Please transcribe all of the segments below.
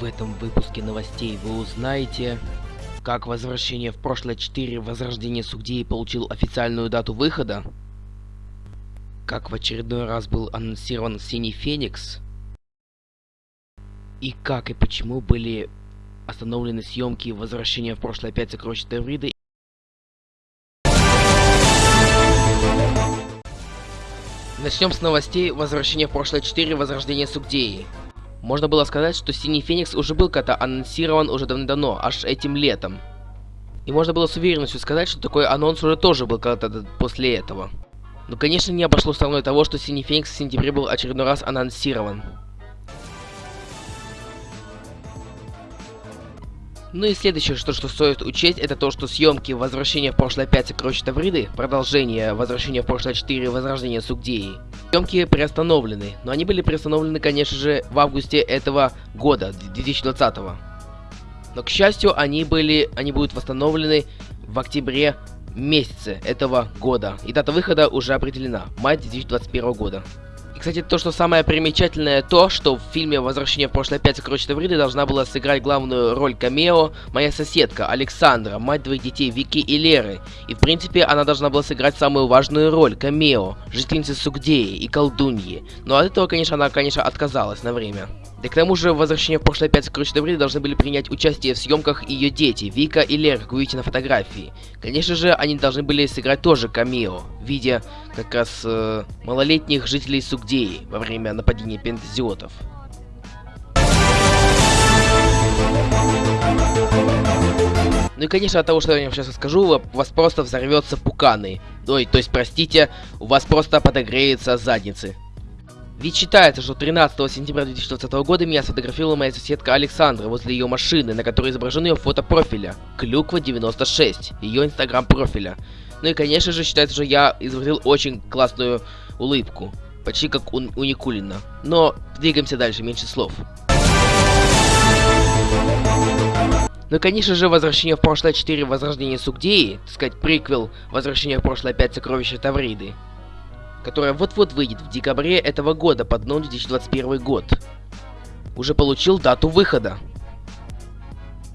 В этом выпуске новостей. Вы узнаете, как возвращение в прошлое 4 Возрождение Сугдеи получил официальную дату выхода, как в очередной раз был анонсирован Синий Феникс, и как и почему были остановлены съемки Возвращения в прошлое 5 Сокровищ Тавриды Начнем с новостей. Возвращения в прошлое 4 Возрождение Сугдеи. Можно было сказать, что Синий Феникс уже был когда анонсирован уже давно, аж этим летом. И можно было с уверенностью сказать, что такой анонс уже тоже был когда-то после этого. Но, конечно, не обошло стороной того, что Синий Феникс в сентябре был очередной раз анонсирован. Ну и следующее, что, что стоит учесть, это то, что съемки Возвращения в прошлое 5 Сокровища Тавриды, продолжение Возвращения в прошлое 4 Возрождение Сугдеи, съемки приостановлены, но они были приостановлены, конечно же, в августе этого года, 2020 -го. Но, к счастью, они были, они будут восстановлены в октябре месяце этого года, и дата выхода уже определена, май 2021 года кстати, то, что самое примечательное, то, что в фильме «Возвращение в прошлое 5 Сокровища Тавриды» должна была сыграть главную роль камео моя соседка Александра, мать двоих детей Вики и Леры. И, в принципе, она должна была сыграть самую важную роль, камео, жительницы Сугдеи и колдуньи. Но от этого, конечно, она, конечно, отказалась на время. Да к тому же, «Возвращение в прошлое 5 Сокровища Тавриды» должны были принять участие в съемках ее дети, Вика и Лера, как вы видите на фотографии. Конечно же, они должны были сыграть тоже камео, в виде как раз э, малолетних жителей Сугдеи во время нападения пентазиотов. Ну и конечно от того, что я вам сейчас скажу, у вас просто взорвется пуканы. Ой, то есть, простите, у вас просто подогреются задницы. Ведь считается, что 13 сентября 2020 года меня сфотографировала моя соседка Александра возле ее машины, на которой изображен ее фото профиля. Клюква 96, ее инстаграм профиля. Ну и конечно же считается, что я изобразил очень классную улыбку. Почти как у, у Никулина. Но двигаемся дальше, меньше слов. Ну и, конечно же, Возвращение в прошлое 4 Возрождение Сугдеи, так сказать, приквел Возвращение в прошлое 5 Сокровища Тавриды которая вот-вот выйдет в декабре этого года под номером 2021 год, уже получил дату выхода.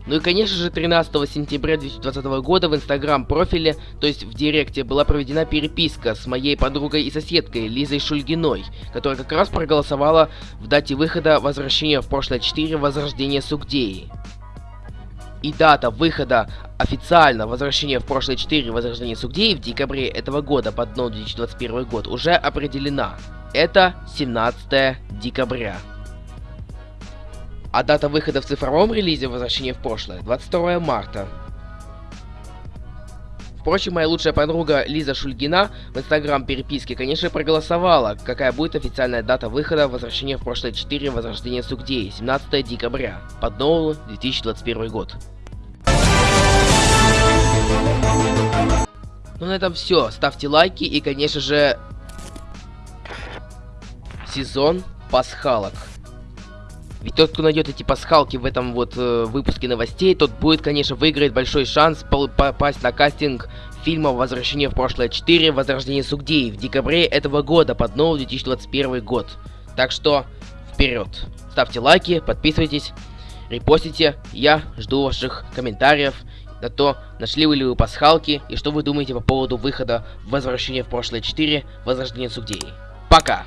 Ну и конечно же 13 сентября 2020 года в инстаграм профиле, то есть в директе, была проведена переписка с моей подругой и соседкой Лизой Шульгиной, которая как раз проголосовала в дате выхода возвращения в прошлое 4 Возрождение Сугдеи и дата выхода официально возвращения в прошлое 4 Возрождение Сугдеи в декабре этого года под номером 2021 год уже определена. Это 17 декабря. А дата выхода в цифровом релизе Возвращение в прошлое 22 марта. Впрочем, моя лучшая подруга Лиза Шульгина в инстаграм переписке, конечно, проголосовала, какая будет официальная дата выхода Возвращения в прошлое 4 Возрождение Сугдеи, 17 декабря, под новый 2021 год. Ну на этом все. Ставьте лайки и, конечно же, сезон пасхалок. Ведь тот, кто найдет эти пасхалки в этом вот э, выпуске новостей, тот будет, конечно, выиграть большой шанс попасть на кастинг фильма «Возвращение в прошлое 4. Возрождение Сугдеи» в декабре этого года под новый 2021 год. Так что, вперед! Ставьте лайки, подписывайтесь, репостите. Я жду ваших комментариев на то, нашли ли вы пасхалки и что вы думаете по поводу выхода «Возвращение в прошлое 4. Возрождение Сугдеи». Пока!